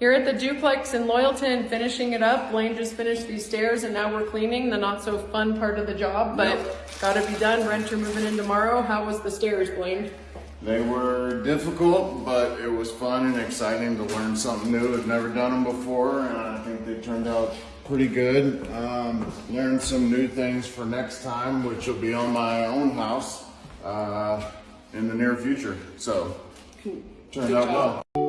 Here at the duplex in Loyalton, finishing it up. Blaine just finished these stairs and now we're cleaning the not so fun part of the job, but gotta be done. Renter moving in tomorrow. How was the stairs, Blaine? They were difficult, but it was fun and exciting to learn something new. I've never done them before, and I think they turned out pretty good. Um, learned some new things for next time, which will be on my own house uh, in the near future. So, turned out well.